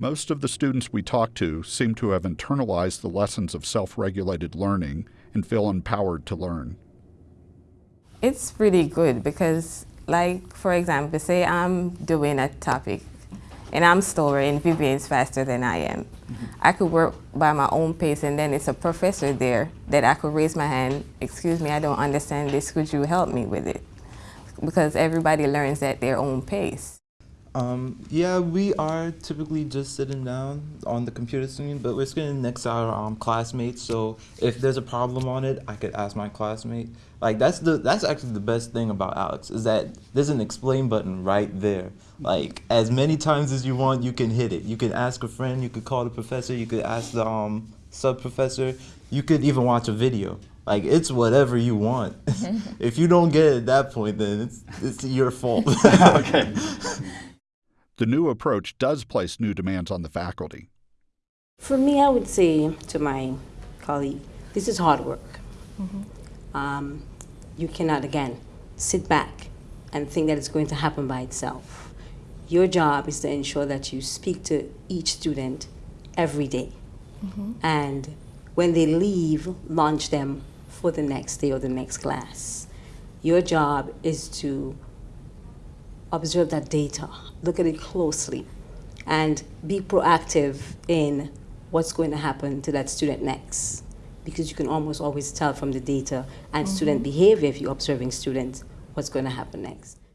Most of the students we talk to seem to have internalized the lessons of self regulated learning and feel empowered to learn. It's pretty good because, like, for example, say I'm doing a topic and I'm slower and Vivian's faster than I am. Mm-hmm. I could work by my own pace and then it's a professor there that I could raise my hand, excuse me, I don't understand this, could you help me with it? Because everybody learns at their own pace. Um, yeah, we are typically just sitting down on the computer screen, but we're sitting next to our um, classmates. So if there's a problem on it, I could ask my classmate. Like that's the that's actually the best thing about ALEKS is that there's an explain button right there. Like as many times as you want, you can hit it. You can ask a friend. You could call the professor. You could ask the um, sub professor. You could even watch a video. Like it's whatever you want. if you don't get it at that point, then it's it's your fault. okay. The new approach does place new demands on the faculty. For me, I would say to my colleague, this is hard work. Mm -hmm. um, you cannot, again, sit back and think that it's going to happen by itself. Your job is to ensure that you speak to each student every day. Mm -hmm. And when they leave, launch them for the next day or the next class. Your job is to observe that data, look at it closely, and be proactive in what's going to happen to that student next. Because you can almost always tell from the data and mm -hmm. student behavior if you're observing students what's going to happen next.